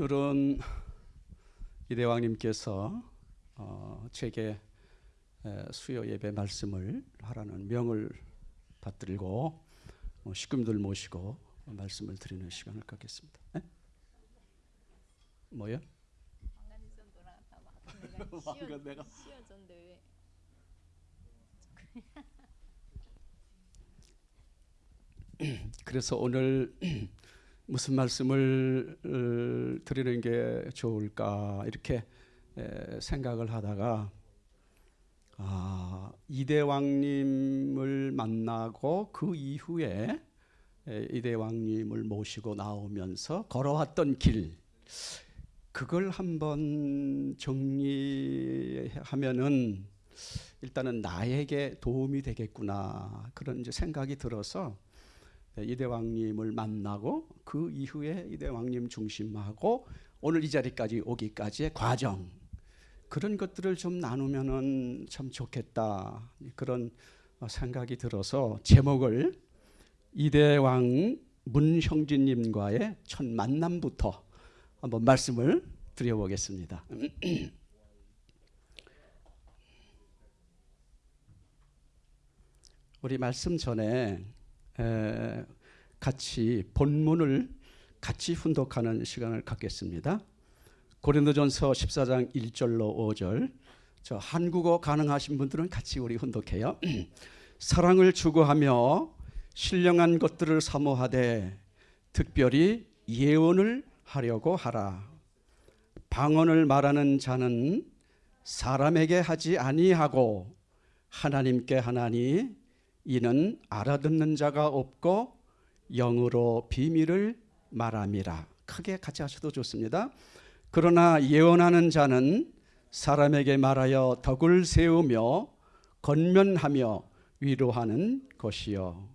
오늘은 이대왕님께서 어, 제게 수요 예배 말씀을 하라는 명을 받들고 어, 식구들 모시고 말씀을 드리는 시간을 갖겠습니다. 네? 뭐요? 내가 왕관 내가- 씌워줬는데 그래서 오늘 무슨 말씀을 어, 드리는 게 좋을까 이렇게 에, 생각을 하다가 아, 이대왕님을 만나고 그 이후에 에, 이대왕님을 모시고 나오면서 걸어왔던 길 그걸 한번 정리하면은 일단은 나에게 도움이 되겠구나 그런 이제 생각이 들어서 이대왕님을 만나고 그 이후에 이대왕님 중심하고 오늘 이 자리까지 오기까지의 과정 그런 것들을 좀 나누면은 참 좋겠다 그런 생각이 들어서 제목을 이대왕 문형진님과의 첫 만남부터 한번 말씀을 드려보겠습니다. 우리 말씀 전에 에, 같이 본문을 같이 훈독하는 시간을 갖겠습니다. 고린도전서 14장 1절로 5절. 저 한국어 가능하신 분들은 같이 우리 훈독해요. 사랑을 추구하며 신령한 것들을 사모하되 특별히 예언을 하려고 하라. 방언을 말하는 자는 사람에게 하지 아니하고 하나님께 하나니 이는 알아듣는 자가 없고 영으로 비밀을 말함이라. 크게 같이 하셔도 좋습니다. 그러나 예언하는 자는 사람에게 말하여 덕을 세우며 건면하며 위로하는 것이요.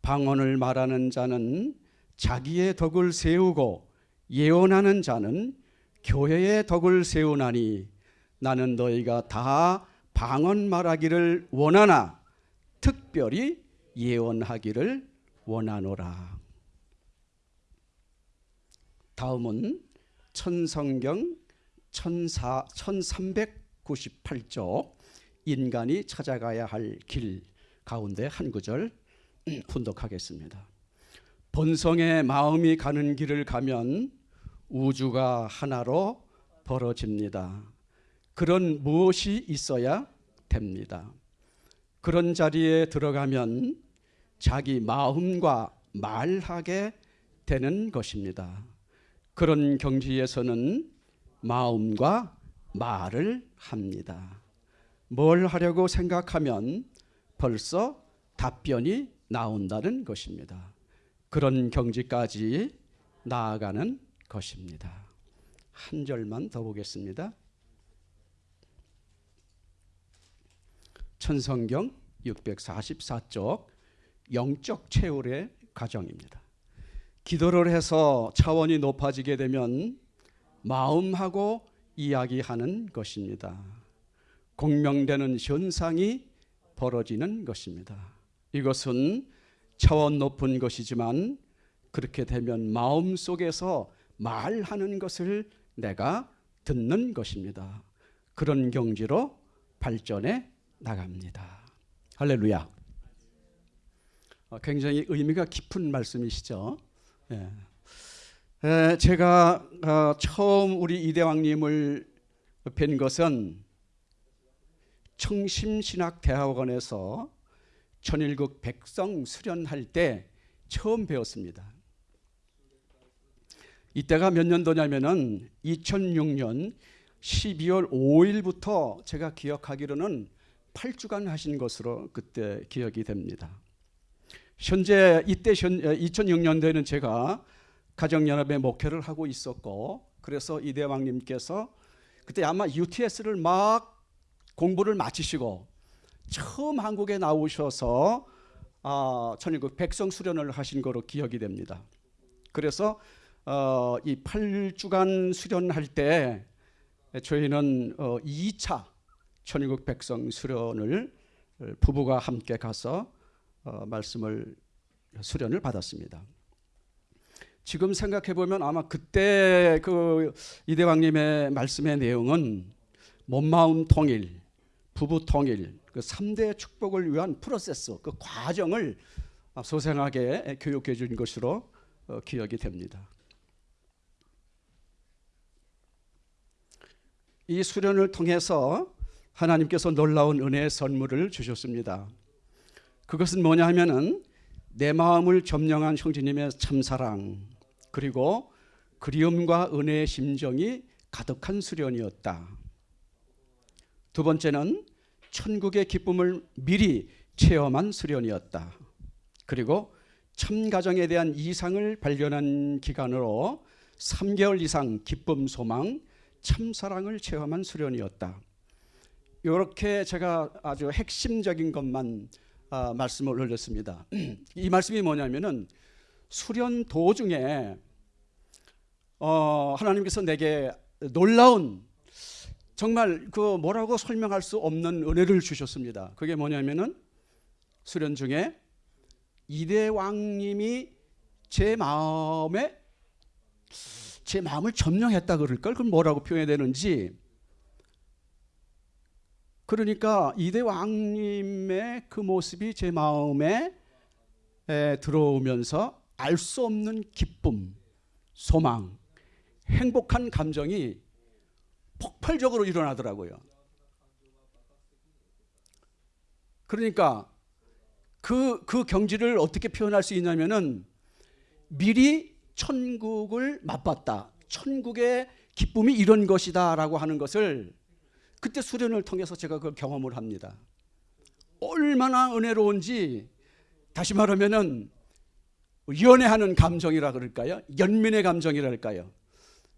방언을 말하는 자는 자기의 덕을 세우고 예언하는 자는 교회의 덕을 세우나니 나는 너희가 다 방언 말하기를 원하나 특별히 예언하기를 원하노라. 다음은 천성경 14, 1398쪽 인간이 찾아가야 할 길 가운데 한 구절 훈독하겠습니다. 본성의 마음이 가는 길을 가면 우주가 하나로 벌어집니다. 그런 무엇이 있어야 됩니다. 그런 자리에 들어가면 자기 마음과 말하게 되는 것입니다. 그런 경지에서는 마음과 말을 합니다. 뭘 하려고 생각하면 벌써 답변이 나온다는 것입니다. 그런 경지까지 나아가는 것입니다. 한 절만 더 보겠습니다. 천성경 644쪽 영적 채울의 과정입니다. 기도를 해서 차원이 높아지게 되면 마음하고 이야기하는 것입니다. 공명되는 현상이 벌어지는 것입니다. 이것은 차원 높은 것이지만 그렇게 되면 마음 속에서 말하는 것을 내가 듣는 것입니다. 그런 경지로 발전해 나갑니다. 할렐루야. 어, 굉장히 의미가 깊은 말씀이시죠. 예. 에, 제가 어, 처음 우리 이대왕님을 뵌 것은 청심신학대학원에서 천일국 백성 수련할 때 처음 배웠습니다. 이때가 몇 년도냐면은 2006년 12월 5일부터 제가 기억하기로는 8주간 하신 것으로 그때 기억이 됩니다. 현재 이때 2006년도에는 제가 가정연합의 목회를 하고 있었고 그래서 이대왕님께서 그때 아마 UTS를 막 공부를 마치시고 처음 한국에 나오셔서 아, 천일국 백성 수련을 하신 거로 기억이 됩니다. 그래서 어, 이 8주간 수련할 때 저희는 어, 2차 천일국 백성 수련을 부부가 함께 가서 어, 말씀을 수련을 받았습니다. 지금 생각해 보면 아마 그때 그 이대왕님의 말씀의 내용은 몸마음 통일, 부부 통일, 그 3대 축복을 위한 프로세스, 그 과정을 소생하게 교육해 준 것으로 어, 기억이 됩니다. 이 수련을 통해서 하나님께서 놀라운 은혜의 선물을 주셨습니다. 그것은 뭐냐 하면은 내 마음을 점령한 형제님의 참사랑 그리고 그리움과 은혜의 심정이 가득한 수련이었다. 두 번째는 천국의 기쁨을 미리 체험한 수련이었다. 그리고 참 가정에 대한 이상을 발견한 기간으로 3개월 이상 기쁨, 소망, 참 사랑을 체험한 수련이었다. 이렇게 제가 아주 핵심적인 것만 아, 말씀을 올렸습니다. 이 말씀이 뭐냐면은 수련 도중에 어, 하나님께서 내게 놀라운 정말 그 뭐라고 설명할 수 없는 은혜를 주셨습니다. 그게 뭐냐면은 수련 중에 이대 왕님이 제 마음에 제 마음을 점령했다 그럴 걸 그럼 뭐라고 표현해야 되는지 그러니까 이대 왕님의 그 모습이 제 마음에 에, 들어오면서 알 수 없는 기쁨, 소망, 행복한 감정이 폭발적으로 일어나더라고요. 그러니까 그, 그 경지를 어떻게 표현할 수 있냐면은 미리 천국을 맛봤다. 천국의 기쁨이 이런 것이다 라고 하는 것을 그때 수련을 통해서 제가 그 경험을 합니다. 얼마나 은혜로운지 다시 말하면은 연애하는 감정이라 그럴까요? 연민의 감정이랄까요?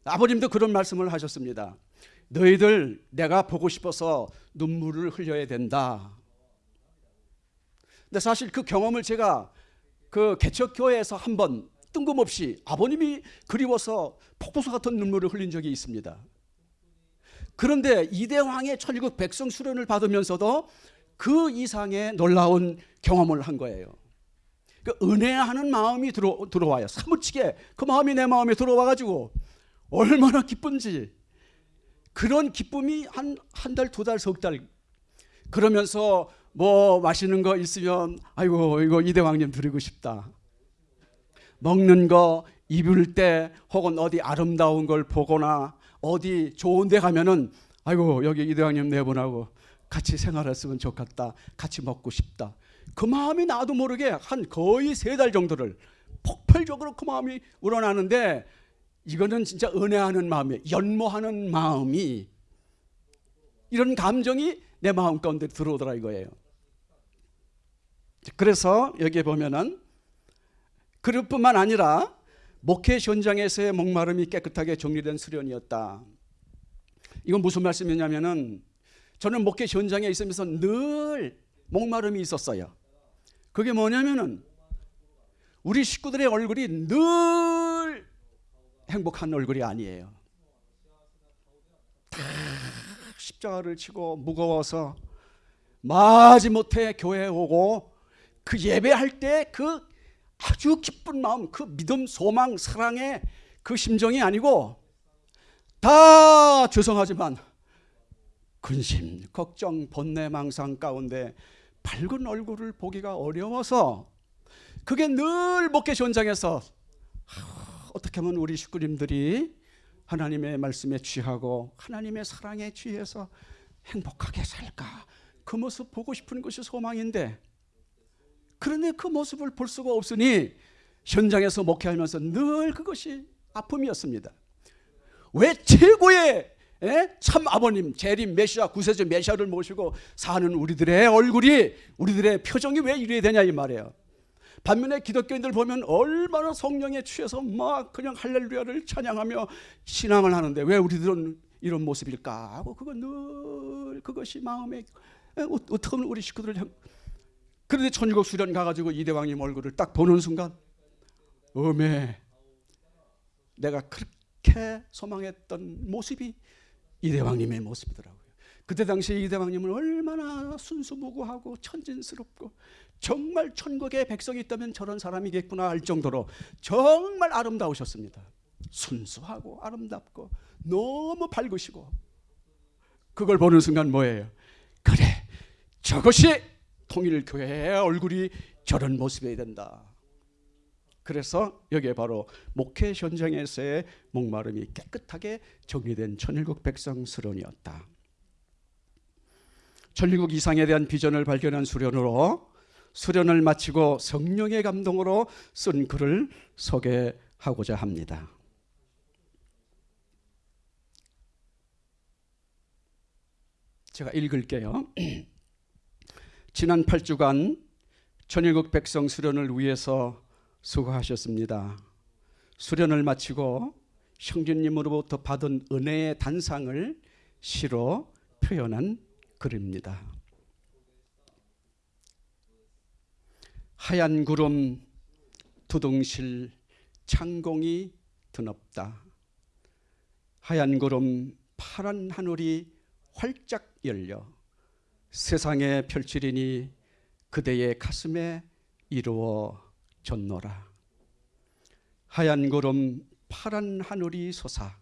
아버님도 그런 말씀을 하셨습니다. 너희들 내가 보고 싶어서 눈물을 흘려야 된다. 근데 사실 그 경험을 제가 그 개척교회에서 한 번 뜬금없이 아버님이 그리워서 폭포수 같은 눈물을 흘린 적이 있습니다. 그런데 이대왕의 천국 백성 수련을 받으면서도 그 이상의 놀라운 경험을 한 거예요. 그 은혜하는 마음이 들어, 들어와요. 사무치게 그 마음이 내 마음에 들어와 가지고 얼마나 기쁜지 그런 기쁨이 한 한 달, 두 달, 석달 그러면서 뭐 마시는 거 있으면 아이고 이거 이대왕님 드리고 싶다. 먹는 거 입을 때 혹은 어디 아름다운 걸 보거나 어디 좋은 데 가면은 아이고 여기 이대왕님 네 분하고 같이 생활했으면 좋겠다. 같이 먹고 싶다. 그 마음이 나도 모르게 한 거의 세 달 정도를 폭발적으로 그 마음이 우러나는데 이거는 진짜 은혜하는 마음이에요. 연모하는 마음이 이런 감정이 내 마음 가운데 들어오더라 이거예요. 그래서 여기에 보면은 그릇뿐만 아니라 목회 현장에서의 목마름이 깨끗하게 정리된 수련이었다. 이건 무슨 말씀이냐면은 저는 목회 현장에 있으면서 늘 목마름이 있었어요. 그게 뭐냐면은 우리 식구들의 얼굴이 늘 행복한 얼굴이 아니에요. 다 십자가를 치고 무거워서 마지못해 교회에 오고 그 예배할 때 그 아주 기쁜 마음, 그 믿음, 소망, 사랑의 그 심정이 아니고 다 죄송하지만 근심, 걱정, 번뇌, 망상 가운데 밝은 얼굴을 보기가 어려워서 그게 늘 목회 현장에서 어떻게 하면 우리 식구님들이 하나님의 말씀에 취하고 하나님의 사랑에 취해서 행복하게 살까? 그 모습 보고 싶은 것이 소망인데 그런데 그 모습을 볼 수가 없으니 현장에서 목회하면서 늘 그것이 아픔이었습니다. 왜 최고의 에? 참 아버님 재림 메시아 구세주 메시아를 모시고 사는 우리들의 얼굴이 우리들의 표정이 왜 이래야 되냐 이 말이에요. 반면에 기독교인들 보면 얼마나 성령에 취해서 막 그냥 할렐루야를 찬양하며 신앙을 하는데 왜 우리들은 이런 모습일까 하고 그거 늘 그것이 마음에 어떻게 하면 우리 식구들을 그런데 천국 수련 가가지고 이대왕님 얼굴을 딱 보는 순간 어메 내가 그렇게 소망했던 모습이 이대왕님의 모습이더라고요. 그때 당시 이대왕님은 얼마나 순수무구하고 천진스럽고 정말 천국에 백성이 있다면 저런 사람이겠구나 할 정도로 정말 아름다우셨습니다. 순수하고 아름답고 너무 밝으시고 그걸 보는 순간 뭐예요? 그래 저것이 통일교회의 얼굴이 저런 모습이어야 된다. 그래서 여기에 바로 목회 현장에서의 목마름이 깨끗하게 정리된 천일국 백성 수련이었다. 천일국 이상에 대한 비전을 발견한 수련으로 수련을 마치고 성령의 감동으로 쓴 글을 소개하고자 합니다. 제가 읽을게요. 지난 8주간 천일국 백성 수련을 위해서 수고하셨습니다. 수련을 마치고 형제님으로부터 받은 은혜의 단상을 시로 표현한 글입니다. 하얀 구름 두둥실 창공이 드높다. 하얀 구름 파란 하늘이 활짝 열려 세상에 펼치리니 그대의 가슴에 이루어졌노라. 하얀 구름 파란 하늘이 솟아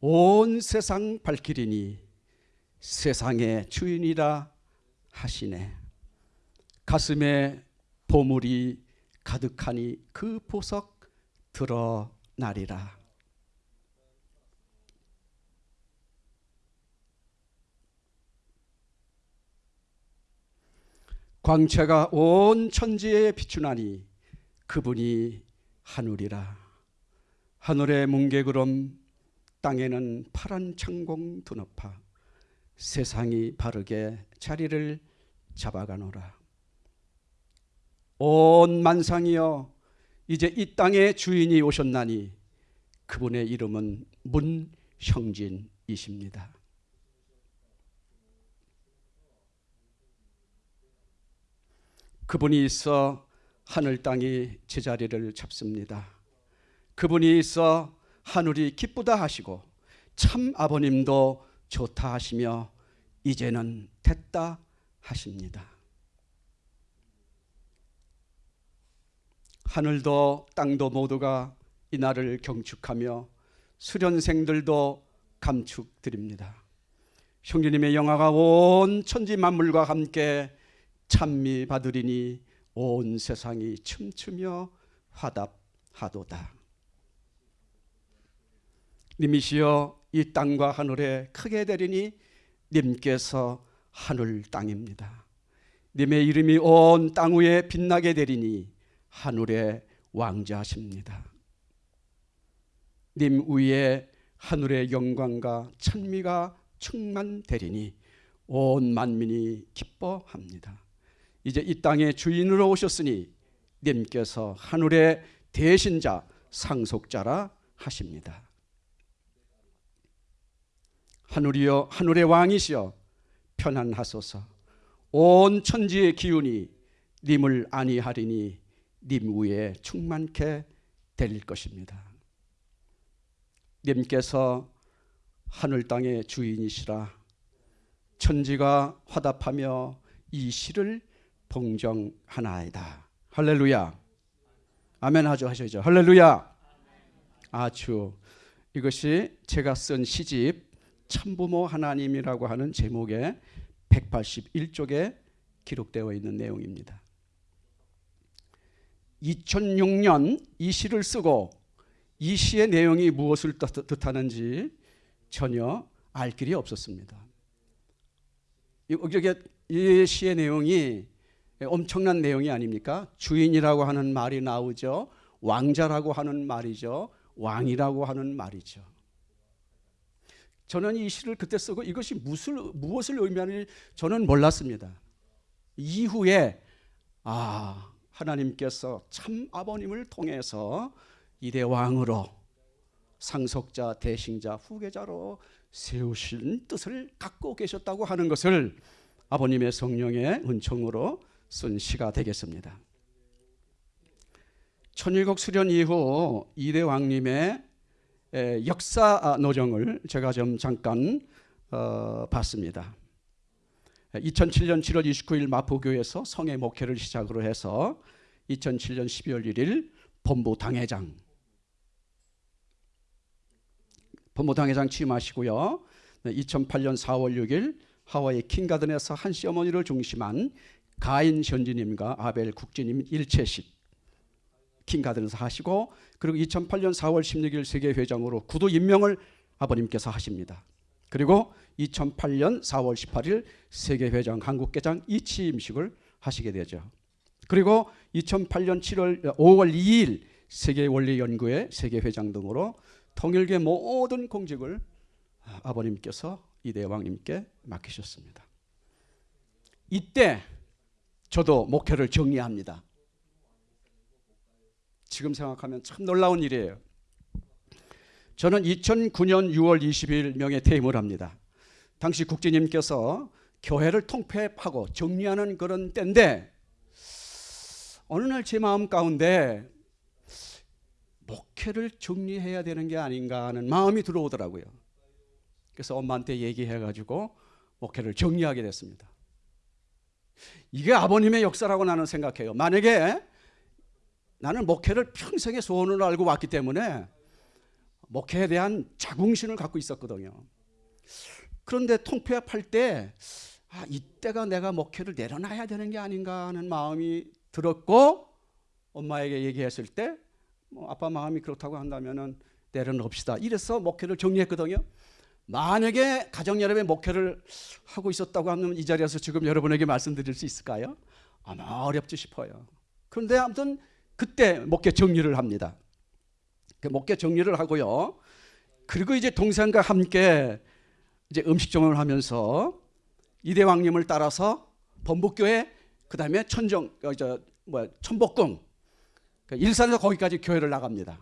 온 세상 밝히리니 세상의 주인이라 하시네. 가슴에 보물이 가득하니 그 보석 드러나리라. 광채가 온 천지에 비추나니 그분이 하늘이라. 하늘의 뭉게구름 땅에는 파란 창공 드높아 세상이 바르게 자리를 잡아가노라. 온 만상이여 이제 이 땅의 주인이 오셨나니 그분의 이름은 문형진이십니다. 그분이 있어 하늘 땅이 제자리를 잡습니다. 그분이 있어 하늘이 기쁘다 하시고 참 아버님도 좋다 하시며 이제는 됐다 하십니다. 하늘도 땅도 모두가 이 날을 경축하며 수련생들도 감축드립니다. 형제님의 영화가 온 천지 만물과 함께 찬미 받으리니 온 세상이 춤추며 화답하도다. 님이시여 이 땅과 하늘에 크게 되리니 님께서 하늘 땅입니다. 님의 이름이 온 땅 위에 빛나게 되리니 하늘의 왕자십니다. 님 위에 하늘의 영광과 찬미가 충만되리니 온 만민이 기뻐합니다. 이제 이 땅의 주인으로 오셨으니 님께서 하늘의 대신자 상속자라 하십니다. 하늘이여 하늘의 왕이시여 편안하소서 온 천지의 기운이 님을 아니하리니 님 위에 충만케 될 것입니다. 님께서 하늘 땅의 주인이시라 천지가 화답하며 이 시를 봉정하나이다. 할렐루야. 아멘 하죠 하셔죠. 할렐루야. 아주 이것이 제가 쓴 시집 참부모 하나님이라고 하는 제목의 181쪽에 기록되어 있는 내용입니다. 2006년 이 시를 쓰고 이 시의 내용이 무엇을 뜻하는지 전혀 알 길이 없었습니다. 이 시의 내용이 엄청난 내용이 아닙니까? 주인이라고 하는 말이 나오죠. 왕자라고 하는 말이죠. 왕이라고 하는 말이죠. 저는 이 시를 그때 쓰고 이것이 무엇을, 무엇을 의미하는지 저는 몰랐습니다. 이후에 아 하나님께서 참 아버님을 통해서 이대 왕으로 상속자, 대신자, 후계자로 세우신 뜻을 갖고 계셨다고 하는 것을 아버님의 성령의 은총으로 쓴 시가 되겠습니다. 천일국 수련 이후 이대 왕님의 역사 노정을 제가 좀 잠깐 어, 받습니다. 2007년 7월 29일 마포교에서 성의 목회를 시작으로 해서 2007년 12월 1일 본부 당회장 본부 당회장 취임하시고요. 2008년 4월 6일 하와이 킹가든에서 한씨 어머니를 중심한 가인 현지님과 아벨 국진님 일체식 킹가든에서 하시고 그리고 2008년 4월 16일 세계 회장으로 구도 임명을 아버님께서 하십니다. 그리고 2008년 4월 18일 세계 회장 한국개장 이취임식을 하시게 되죠. 그리고 2008년 7월 5월 2일 세계 원리 연구회 세계 회장 등으로 통일계 모든 공직을 아버님께서 이대 왕님께 맡기셨습니다. 이때 저도 목회를 정리합니다. 지금 생각하면 참 놀라운 일이에요. 저는 2009년 6월 20일 명예 퇴임을 합니다. 당시 국장님께서 교회를 통폐합하고 정리하는 그런 때인데 어느 날 제 마음 가운데 목회를 정리해야 되는 게 아닌가 하는 마음이 들어오더라고요. 그래서 엄마한테 얘기해가지고 목회를 정리하게 됐습니다. 이게 아버님의 역사라고 나는 생각해요. 만약에 나는 목회를 평생의 소원으로 알고 왔기 때문에 목회에 대한 자긍심을 갖고 있었거든요. 그런데 통폐합할 때 아, 이때가 내가 목회를 내려놔야 되는 게 아닌가 하는 마음이 들었고 엄마에게 얘기했을 때 뭐 아빠 마음이 그렇다고 한다면은 내려놓읍시다. 이래서 목회를 정리했거든요. 만약에 가정 여러분의 목회를 하고 있었다고 하면 이 자리에서 지금 여러분에게 말씀드릴 수 있을까요? 아마 어렵지 싶어요. 그런데 아무튼 그때 목회 정리를 합니다. 그 목회 정리를 하고요. 그리고 이제 동생과 함께 이제 음식점을 하면서 이대왕님을 따라서 범북교회 그 다음에 천정 어, 저뭐 천복궁 그 일산에서 거기까지 교회를 나갑니다.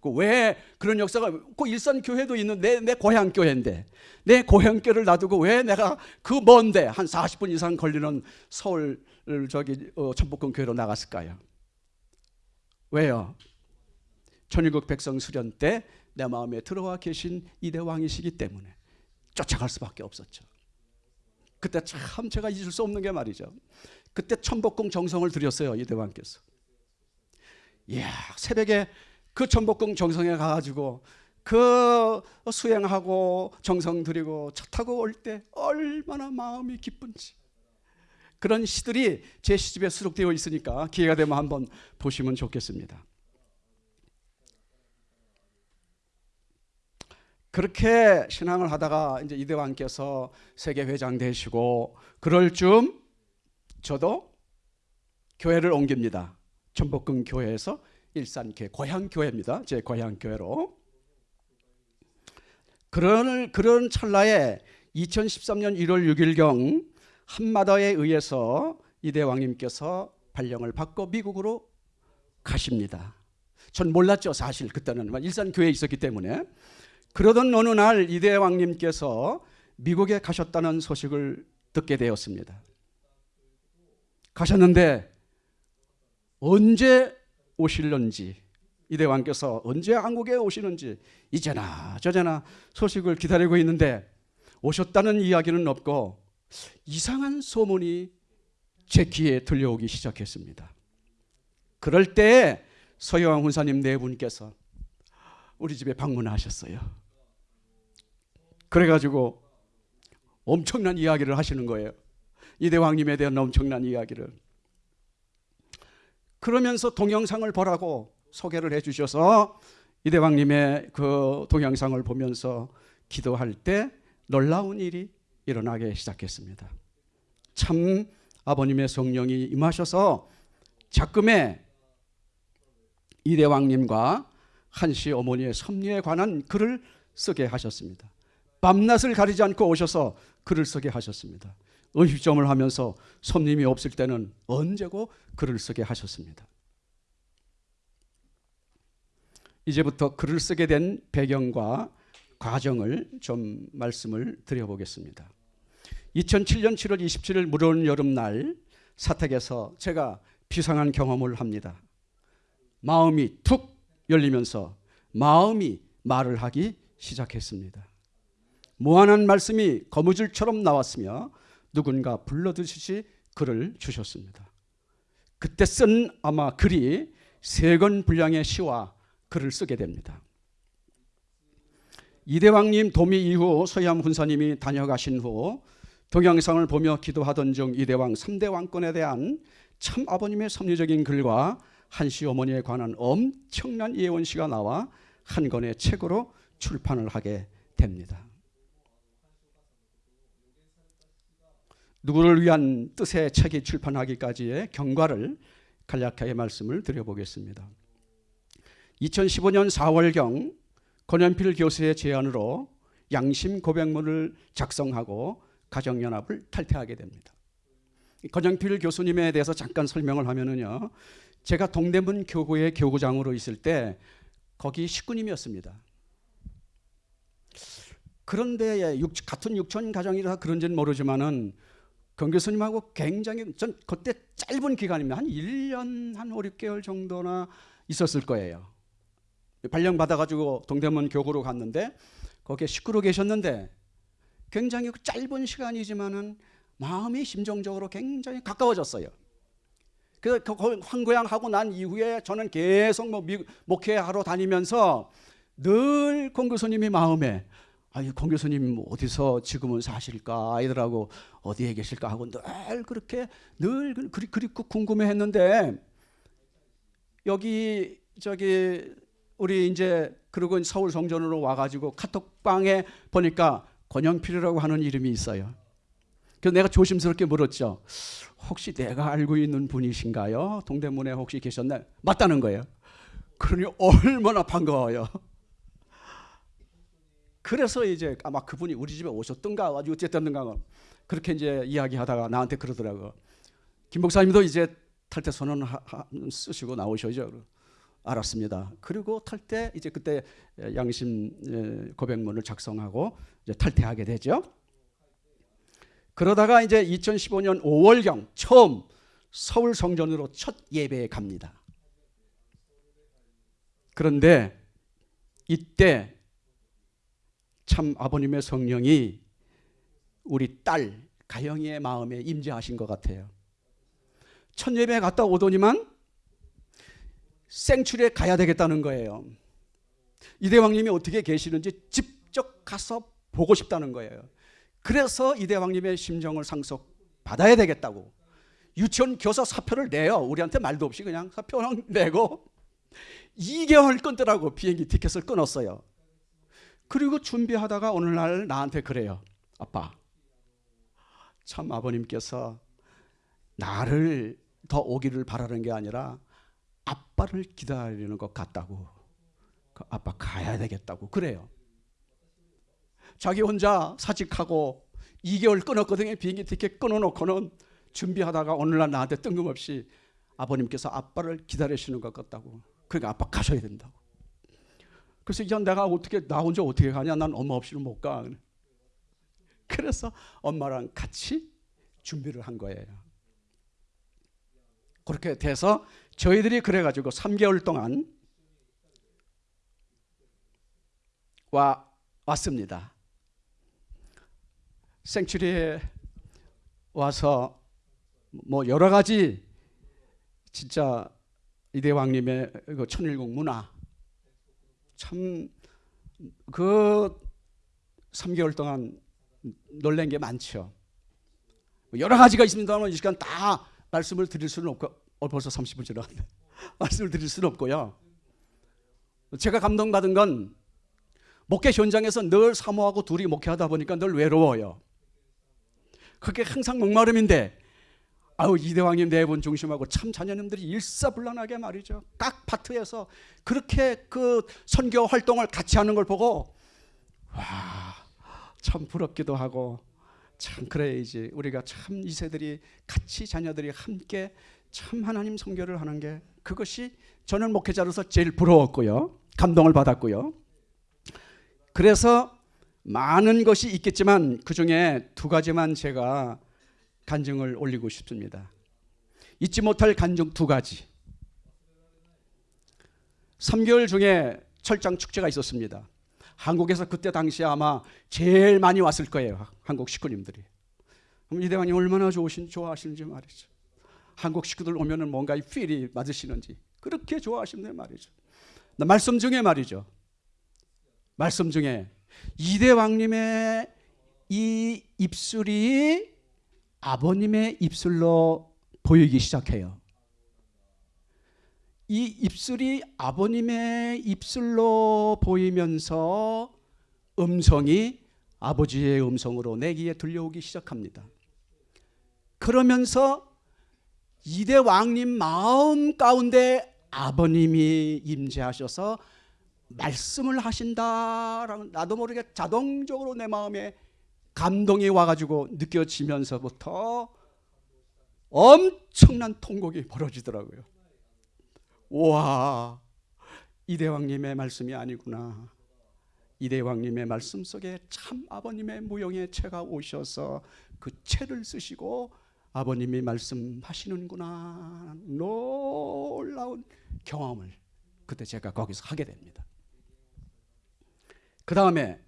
그왜 그런 역사가 그 일산 교회도 있는 내, 내 고향 교회인데 내 고향 교를 놔두고 왜 내가 그 먼데 한 40분 이상 걸리는 서울 저기 어, 천복궁 교회로 나갔을까요? 왜요? 천일국 백성 수련 때 내 마음에 들어와 계신 이대 왕이시기 때문에 쫓아갈 수밖에 없었죠. 그때 참 제가 잊을 수 없는 게 말이죠. 그때 천복궁 정성을 드렸어요 이대 왕께서. 이야 새벽에 그 천복궁 정성에 가가지고 그 수행하고 정성 드리고 차 타고 올 때 얼마나 마음이 기쁜지 그런 시들이 제 시집에 수록되어 있으니까 기회가 되면 한번 보시면 좋겠습니다. 그렇게 신앙을 하다가 이제 이대왕께서 세계 회장 되시고 그럴 쯤 저도 교회를 옮깁니다. 천복궁 교회에서 일산교회 고향 교회입니다. 제 고향 교회로. 그런 그런 찰나에 2013년 1월 6일경 한마다에 의해서 이대왕님께서 발령을 받고 미국으로 가십니다. 전 몰랐죠 사실 그때는 일산 교회에 있었기 때문에 그러던 어느 날 이대왕님께서 미국에 가셨다는 소식을 듣게 되었습니다. 가셨는데 언제 오실런지 이대왕께서 언제 한국에 오시는지 이제나 저제나 소식을 기다리고 있는데 오셨다는 이야기는 없고 이상한 소문이 제 귀에 들려오기 시작했습니다. 그럴 때 서여왕 훈사님 네 분께서 우리 집에 방문하셨어요. 그래가지고 엄청난 이야기를 하시는 거예요. 이대왕님에 대한 엄청난 이야기를. 그러면서 동영상을 보라고 소개를 해 주셔서 이대왕님의 그 동영상을 보면서 기도할 때 놀라운 일이 일어나기 시작했습니다. 참 아버님의 성령이 임하셔서 작금에 이대왕님과 한시 어머니의 섭리에 관한 글을 쓰게 하셨습니다. 밤낮을 가리지 않고 오셔서 글을 쓰게 하셨습니다. 의식점을 하면서 손님이 없을 때는 언제고 글을 쓰게 하셨습니다. 이제부터 글을 쓰게 된 배경과 과정을 좀 말씀을 드려보겠습니다. 2007년 7월 27일 무더운 여름날 사택에서 제가 비상한 경험을 합니다. 마음이 툭 열리면서 마음이 말을 하기 시작했습니다. 무한한 말씀이 거무줄처럼 나왔으며 누군가 불러드시지 글을 주셨습니다. 그때 쓴 아마 글이 세 권 분량의 시와 글을 쓰게 됩니다. 이대왕님 도미 이후 서희암 군사님이 다녀가신 후 동영상을 보며 기도하던 중 이대왕 3대 왕권에 대한 참 아버님의 섭리적인 글과 한시 어머니에 관한 엄청난 예언시가 나와 한 권의 책으로 출판을 하게 됩니다. 누구를 위한 뜻의 책이 출판하기까지의 경과를 간략하게 말씀을 드려보겠습니다. 2015년 4월경 권연필 교수의 제안으로 양심 고백문을 작성하고 가정연합을 탈퇴하게 됩니다. 권영필 교수님에 대해서 잠깐 설명을 하면은요. 제가 동대문 교구의 교구장으로 있을 때 거기 식구님이었습니다. 그런데 육, 같은 육촌 가정이라 그런지는 모르지만은 권 교수님하고 굉장히 전 그때 짧은 기간입니다. 한 1년 한 5, 6개월 정도나 있었을 거예요. 발령 받아 가지고 동대문 교구로 갔는데 거기에 식구로 계셨는데 굉장히 그 짧은 시간이지만은 마음이 심정적으로 굉장히 가까워졌어요. 그 황고향하고 난 이후에 저는 계속 뭐 미, 목회하러 다니면서 늘 공교수님이 마음에 아니 공교수님 어디서 지금은 사실까 아이들하고 어디에 계실까 하고 늘 그렇게 늘 그리, 그립고 궁금해했는데 여기 저기 우리 이제 그리고 서울 성전으로 와가지고 카톡방에 보니까 권영필이라고 하는 이름이 있어요. 그래서 내가 조심스럽게 물었죠. 혹시 내가 알고 있는 분이신가요? 동대문에 혹시 계셨나요? 맞다는 거예요. 그러니 얼마나 반가워요. 그래서 이제 아마 그분이 우리 집에 오셨던가 아주 어쨌든가 그렇게 이제 이야기하다가 나한테 그러더라고. 김 목사님도 이제 탈퇴 선언 쓰시고 나오셔죠. 알았습니다. 그리고 탈퇴 이제 그때 양심 고백문을 작성하고 이제 탈퇴하게 되죠. 그러다가 이제 2015년 5월경 처음 서울 성전으로 첫 예배에 갑니다. 그런데 이때 참 아버님의 성령이 우리 딸 가영이의 마음에 임재하신 것 같아요. 첫 예배에 갔다 오더니만 생출에 가야 되겠다는 거예요. 이대왕님이 어떻게 계시는지 직접 가서 보고 싶다는 거예요. 그래서 이대왕님의 심정을 상속 받아야 되겠다고 유치원 교사 사표를 내요. 우리한테 말도 없이 그냥 사표를 내고 2개월 끊더라고 비행기 티켓을 끊었어요. 그리고 준비하다가 오늘날 나한테 그래요. 아빠 참 아버님께서 나를 더 오기를 바라는 게 아니라 아빠를 기다리는 것 같다고 그 아빠 가야 되겠다고 그래요. 자기 혼자 사직하고 2개월 끊었거든요. 비행기 티켓 끊어놓고는 준비하다가 오늘날 나한테 뜬금없이 아버님께서 아빠를 기다리시는 것 같다고. 그러니까 아빠 가셔야 된다고. 그래서 이제 내가 어떻게 나 혼자 어떻게 가냐? 난 엄마 없이는 못 가. 그래서 엄마랑 같이 준비를 한 거예요. 그렇게 돼서 저희들이 그래가지고 3개월 동안 와 왔습니다. 생츄리에 와서 뭐 여러 가지 진짜 이대왕님의 그 천일국 문화 참 그 3개월 동안 놀란 게 많죠. 여러 가지가 있습니다만 이 시간 다 말씀을 드릴 수는 없고 어, 벌써 30분 지나갔네. 말씀을 드릴 수는 없고요. 제가 감동받은 건 목회 현장에서 늘 사모하고 둘이 목회하다 보니까 늘 외로워요. 그게 항상 목마름인데 아우 이대왕님 네분 중심하고 참 자녀님들이 일사불란하게 말이죠. 각 파트에서 그렇게 그 선교 활동을 같이 하는 걸 보고 와 참 부럽기도 하고 참 그래야지 우리가 참 이 세들이 같이 자녀들이 함께 참 하나님 선교를 하는 게 그것이 저는 목회자로서 제일 부러웠고요. 감동을 받았고요. 그래서 많은 것이 있겠지만 그 중에 두 가지만 제가 간증을 올리고 싶습니다. 잊지 못할 간증 두 가지. 3개월 중에 철장 축제가 있었습니다. 한국에서 그때 당시에 아마 제일 많이 왔을 거예요. 한국 식구님들이. 그럼 이대왕님 얼마나 좋으신 좋아하시는지 말이죠. 한국 식구들 오면은 뭔가 이 필이 맞으시는지 그렇게 좋아하시는 말이죠. 나 말씀 중에 말이죠. 말씀 중에 이대왕님의 이 입술이 아버님의 입술로 보이기 시작해요. 이 입술이 아버님의 입술로 보이면서 음성이 아버지의 음성으로 내 귀에 들려오기 시작합니다. 그러면서 이대 왕님 마음 가운데 아버님이 임재하셔서 말씀을 하신다라는 나도 모르게 자동적으로 내 마음에 감동이 와가지고 느껴지면서부터 엄청난 통곡이 벌어지더라고요. 와 이대왕님의 말씀이 아니구나. 이대왕님의 말씀 속에 참 아버님의 무용의 채가 오셔서 그 채를 쓰시고 아버님이 말씀하시는구나 놀라운 경험을 그때 제가 거기서 하게 됩니다. 그 다음에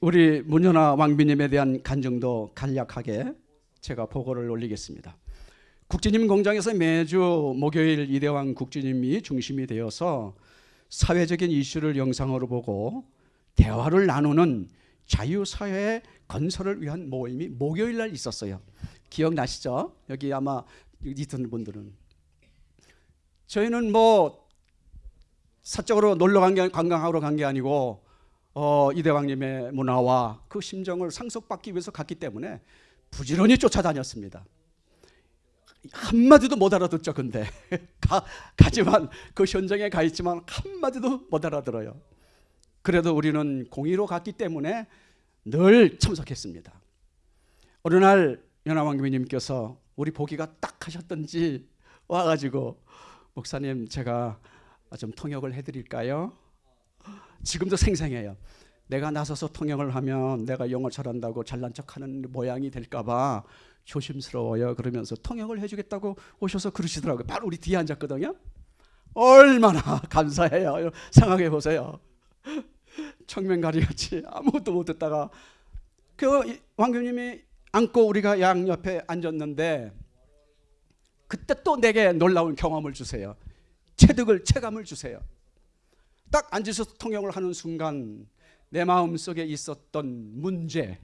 우리 문현아 왕비님에 대한 간증도 간략하게 제가 보고를 올리겠습니다. 국지님 공장에서 매주 목요일 이대왕 국지님이 중심이 되어서 사회적인 이슈를 영상으로 보고 대화를 나누는 자유사회 건설을 위한 모임이 목요일 날 있었어요. 기억나시죠? 여기 아마 있던 분들은 저희는 뭐 사적으로 놀러 간 게 관광하러 간 게 아니고 어, 이대왕님의 문화와 그 심정을 상속받기 위해서 갔기 때문에 부지런히 쫓아다녔습니다. 한마디도 못 알아듣죠, 근데. 가, 가지만 그 현장에 가 있지만 한마디도 못 알아들어요. 그래도 우리는 공의로 갔기 때문에 늘 참석했습니다. 어느 날 연합왕교님께서 우리 보기가 딱 하셨던지 와가지고 목사님 제가 좀 통역을 해드릴까요? 지금도 생생해요. 내가 나서서 통역을 하면 내가 영어 잘한다고 잘난 척하는 모양이 될까봐 조심스러워요. 그러면서 통역을 해주겠다고 오셔서 그러시더라고요. 바로 우리 뒤에 앉았거든요. 얼마나 감사해요. 생각해 보세요. 청명가리 같이 아무것도 못 듣다가 그 왕교님이 앉고 우리가 양 옆에 앉았는데 그때 또 내게 놀라운 경험을 주세요. 체득을 체감을 주세요. 딱 앉아서 통역을 하는 순간 내 마음 속에 있었던 문제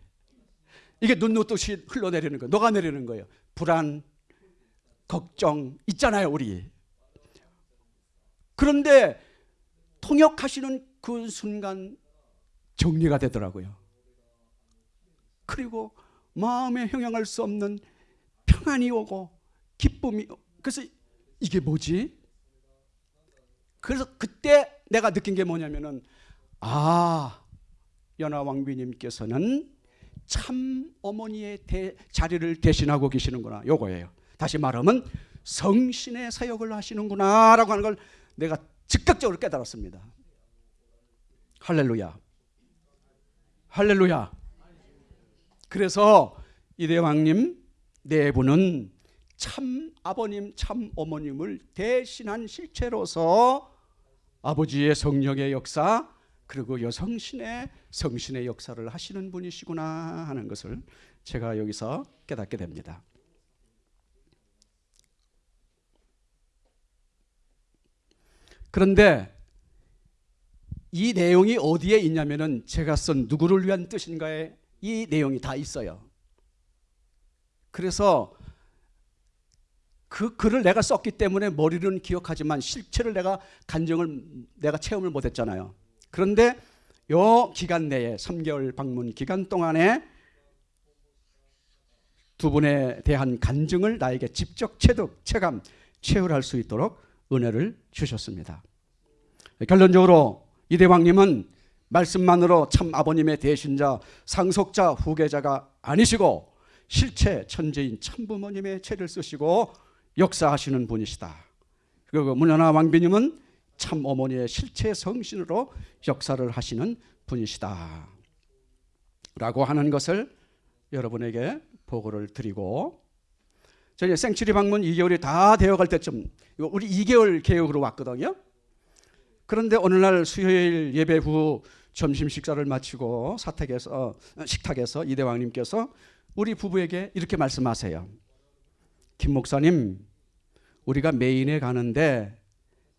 이게 눈노듯이 흘러내리는 거예요. 녹아내리는 거예요. 불안, 걱정 있잖아요, 우리. 그런데 통역하시는 그 순간 정리가 되더라고요. 그리고 마음에 형용할 수 없는 평안이 오고 기쁨이 그래서 이게 뭐지? 그래서 그때 내가 느낀 게 뭐냐면은 아 연하 왕비님께서는 참 어머니의 대, 자리를 대신하고 계시는구나 요거예요. 다시 말하면 성신의 사역을 하시는구나 라고 하는 걸 내가 즉각적으로 깨달았습니다. 할렐루야. 할렐루야. 그래서 이대왕님 네 분은 참 아버님, 참 어머님을 대신한 실체로서 아버지의 성령의 역사 그리고 여성신의 성신의 역사를 하시는 분이시구나 하는 것을 제가 여기서 깨닫게 됩니다. 그런데 이 내용이 어디에 있냐면은 제가 쓴 누구를 위한 뜻인가에 이 내용이 다 있어요. 그래서 그 글을 내가 썼기 때문에 머리는 기억하지만 실체를 내가 간정을 내가 체험을 못했잖아요. 그런데 요 기간 내에 3개월 방문 기간 동안에 두 분에 대한 간증을 나에게 직접 체득, 체감, 체험할 수 있도록 은혜를 주셨습니다. 결론적으로 이 대왕님은 말씀만으로 참 아버님의 대신자, 상속자, 후계자가 아니시고 실체 천재인 참부모님의 채를 쓰시고 역사하시는 분이시다. 그리고 문현아 왕비님은 참 어머니의 실체 성신으로 역사를 하시는 분이시다. 라고 하는 것을 여러분에게 보고를 드리고 저희 생츄리 방문 2개월이 다 되어갈 때쯤 우리 2개월 계획으로 왔거든요. 그런데 어느 날 수요일 예배 후 점심 식사를 마치고 사택에서 어, 식탁에서 이 대왕님께서 우리 부부에게 이렇게 말씀하세요. 김 목사님, 우리가 메인에 가는데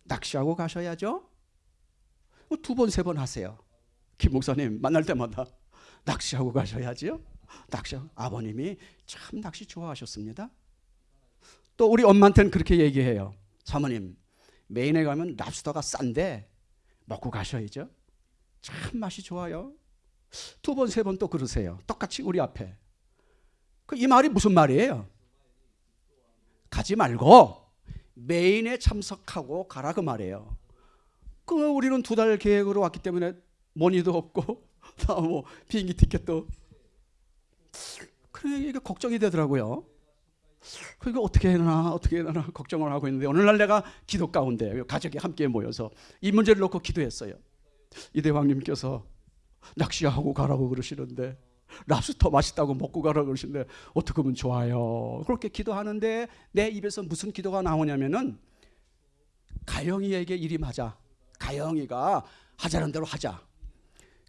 낚시하고 가셔야죠. 두 번 세 번 하세요. 김 목사님 만날 때마다 낚시하고 가셔야지요. 낚시 아버님이 참 낚시 좋아하셨습니다. 또 우리 엄마한테는 그렇게 얘기해요. 사모님 메인에 가면 랍스터가 싼데 먹고 가셔야죠. 참 맛이 좋아요. 두 번 세 번 또 그러세요. 똑같이 우리 앞에. 그 이 말이 무슨 말이에요? 가지 말고 메인에 참석하고 가라 그 말이에요. 그 우리는 두 달 계획으로 왔기 때문에 머니도 없고 다뭐 비행기 티켓도 그래 이게 걱정이 되더라고요. 그러니까 어떻게 해야 되나 어떻게 해야 되나 걱정을 하고 있는데 어느 날 내가 기도 가운데 가족이 함께 모여서 이 문제를 놓고 기도했어요. 이 대왕님께서 낚시하고 가라고 그러시는데 랍스터 맛있다고 먹고 가라고 그러시는데 어떻게 하면 좋아요. 그렇게 기도하는데 내 입에서 무슨 기도가 나오냐면은 가영이에게 맞아. 가영이가 하자는 대로 하자.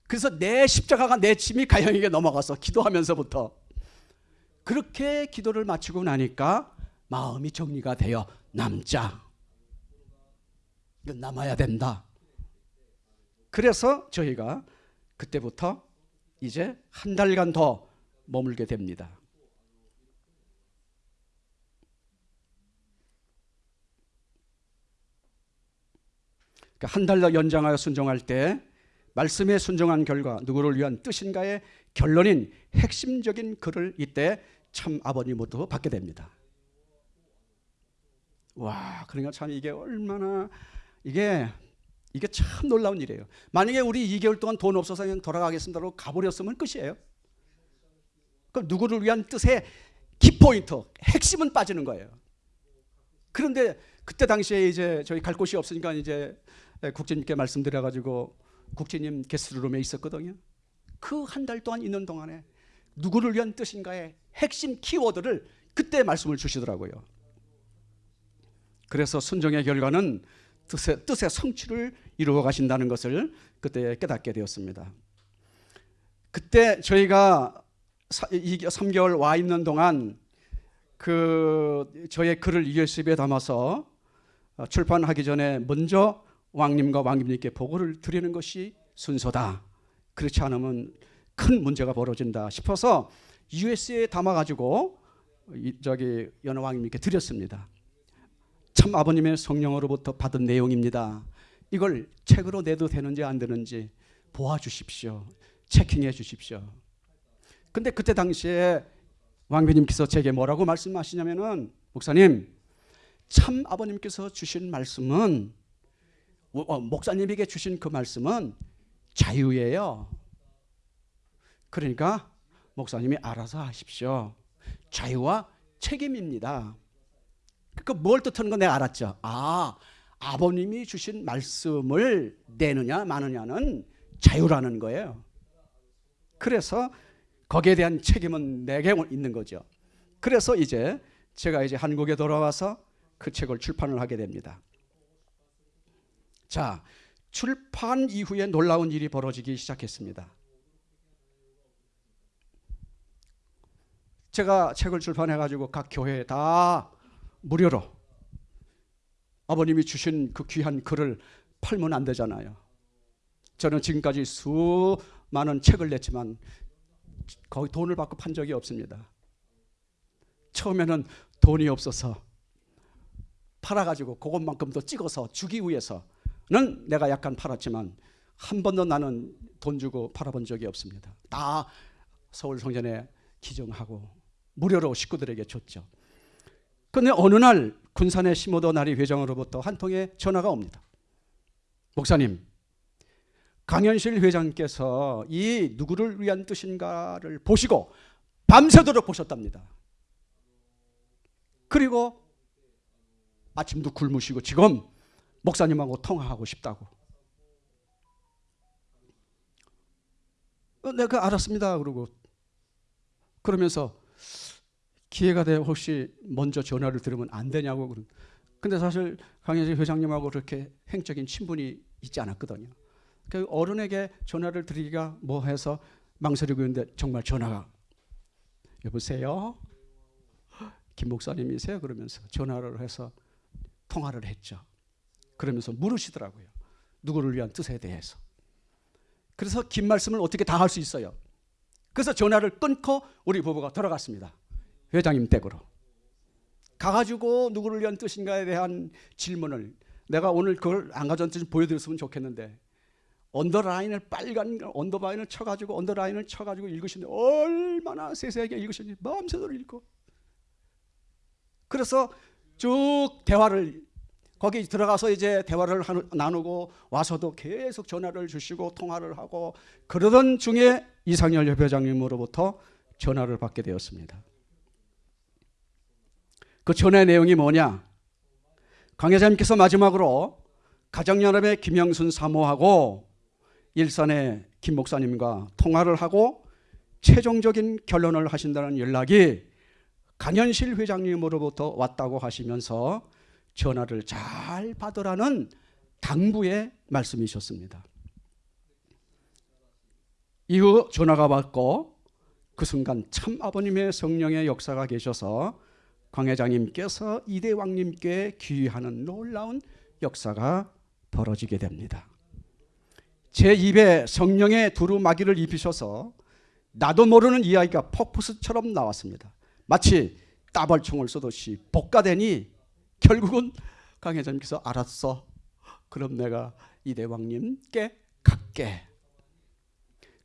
그래서 내 십자가가 내 짐이 가영이에게 넘어가서 기도하면서부터 그렇게 기도를 마치고 나니까 마음이 정리가 되어 남자. 남아야 된다. 그래서 저희가 그때부터 이제 한 달간 더 머물게 됩니다. 그러니까 한 달 더 연장하여 순종할 때 말씀에 순종한 결과 누구를 위한 뜻인가의 결론인 핵심적인 글을 이때 참 아버님부터 받게 됩니다. 와, 그러니까 참 이게 얼마나 이게 이게 참 놀라운 일이에요. 만약에 우리 2개월 동안 돈 없어서 그냥 돌아가겠습니다로 가버렸으면 끝이에요. 그럼 누구를 위한 뜻의 키포인트, 핵심은 빠지는 거예요. 그런데 그때 당시에 이제 저희 갈 곳이 없으니까 이제 국장님께 말씀드려가지고 국장님 게스트룸에 있었거든요. 그 한 달 동안 있는 동안에 누구를 위한 뜻인가의 핵심 키워드를 그때 말씀을 주시더라고요. 그래서 순종의 결과는 뜻의, 뜻의 성취를 이루어 가신다는 것을 그때 깨닫게 되었습니다. 그때 저희가 3개월 와 있는 동안 그 저의 글을 USB에 담아서 출판하기 전에 먼저 왕님과 왕님님께 보고를 드리는 것이 순서다. 그렇지 않으면 큰 문제가 벌어진다 싶어서 USB에 담아가지고 저기 연호 왕님께 드렸습니다. 참 아버님의 성령으로부터 받은 내용입니다. 이걸 책으로 내도 되는지 안 되는지 보아주십시오. 체킹해 주십시오. 근데 그때 당시에 왕비님께서 제게 뭐라고 말씀하시냐면은 목사님 참 아버님께서 주신 말씀은 어, 목사님에게 주신 그 말씀은 자유예요. 그러니까 목사님이 알아서 하십시오. 자유와 책임입니다. 그 뭘 뜻하는 건 내가 알았죠. 아, 아버님이 주신 말씀을 내느냐 마느냐는 자유라는 거예요. 그래서 거기에 대한 책임은 내게 있는 거죠. 그래서 이제 제가 이제 한국에 돌아와서 그 책을 출판을 하게 됩니다. 자, 출판 이후에 놀라운 일이 벌어지기 시작했습니다. 제가 책을 출판해 가지고 각 교회에 다 무료로 아버님이 주신 그 귀한 글을 팔면 안 되잖아요. 저는 지금까지 수많은 책을 냈지만 거의 돈을 받고 판 적이 없습니다. 처음에는 돈이 없어서 팔아가지고 그것만큼 더 찍어서 주기 위해서는 내가 약간 팔았지만 한 번도 나는 돈 주고 팔아본 적이 없습니다. 다 서울 성전에 기증하고 무료로 식구들에게 줬죠. 그런데 어느 날 군산의 시모도 나리 회장으로부터 한 통의 전화가 옵니다. 목사님, 강현실 회장께서 이 누구를 위한 뜻인가를 보시고 밤새도록 보셨답니다. 그리고 아침도 굶으시고 지금 목사님하고 통화하고 싶다고. 어, 내가 알았습니다. 그러고 그러면서 기회가 돼 혹시 먼저 전화를 들으면 안 되냐고 그런. 근데 사실 강현재 회장님하고 그렇게 행적인 친분이 있지 않았거든요. 그 어른에게 전화를 드리기가 뭐 해서 망설이고 있는데 정말 전화가 여보세요? 김 목사님이세요? 그러면서 전화를 해서 통화를 했죠. 그러면서 물으시더라고요. 누구를 위한 뜻에 대해서. 그래서 긴 말씀을 어떻게 다 할 수 있어요. 그래서 전화를 끊고 우리 부부가 돌아갔습니다. 회장님 댁으로. 가가지고 누구를 위한 뜻인가에 대한 질문을 내가 오늘 그걸 안 가져왔는지 보여드렸으면 좋겠는데 언더라인을 빨간 언더라인을 쳐가지고 언더라인을 쳐가지고 읽으시는데 얼마나 세세하게 읽으셨는지 마음새대로 읽고 그래서 쭉 대화를 거기 들어가서 이제 대화를 나누고 와서도 계속 전화를 주시고 통화를 하고 그러던 중에 이상열 협회장님으로부터 전화를 받게 되었습니다. 그 전화 내용이 뭐냐? 강회장님께서 마지막으로 가정연합의 김영순 사모하고 일산의 김 목사님과 통화를 하고 최종적인 결론을 하신다는 연락이 강현실 회장님으로부터 왔다고 하시면서 전화를 잘 받으라는 당부의 말씀이셨습니다. 이후 전화가 받고 그 순간 참 아버님의 성령의 역사가 계셔서 광 회장님께서 이대 왕님께 귀의하는 놀라운 역사가 벌어지게 됩니다. 제 입에 성령의 두루마기를 입히셔서 나도 모르는 이야기가 폭포수처럼 나왔습니다. 마치 따발총을 쏘듯이 볶아대니 결국은 강 회장님께서 알았어. 그럼 내가 이대왕님께 갈게.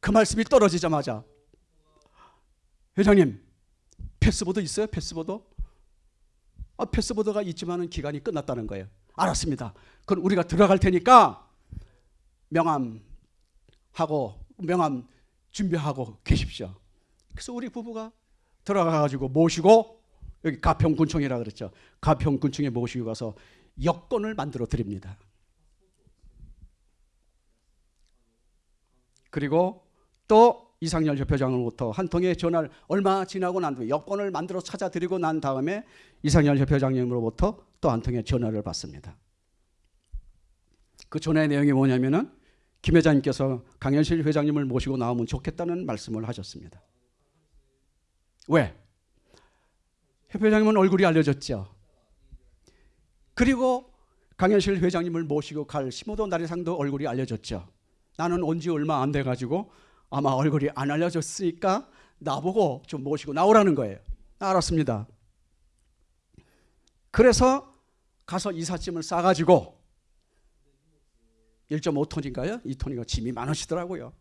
그 말씀이 떨어지자마자 회장님 passport 있어요? passport? 아, passport가 있지만은 기간이 끝났다는 거예요. 알았습니다. 그럼 우리가 들어갈 테니까 명함하고 명함 준비하고 계십시오. 그래서 우리 부부가 들어가 가지고 모시고 여기 가평군청이라 그랬죠. 가평군청에 모시고 가서 여권을 만들어 드립니다. 그리고 또 이상열 협회장으로부터 한 통의 전화를 얼마 지나고 난 뒤에 여권을 만들어 찾아드리고 난 다음에 이상열 협회장님으로부터 또 한 통의 전화를 받습니다. 그 전화의 내용이 뭐냐면은 김 회장님께서 강현실 회장님을 모시고 나오면 좋겠다는 말씀을 하셨습니다. 왜? 협회장님은 얼굴이 알려졌죠. 그리고 강현실 회장님을 모시고 갈 심호도 나리상도 얼굴이 알려졌죠. 나는 온 지 얼마 안 돼가지고 아마 얼굴이 안 알려졌으니까 나보고 좀 모시고 나오라는 거예요. 알았습니다. 그래서 가서 이삿짐을 싸가지고 1.5톤인가요? 2톤인가 짐이 많으시더라고요.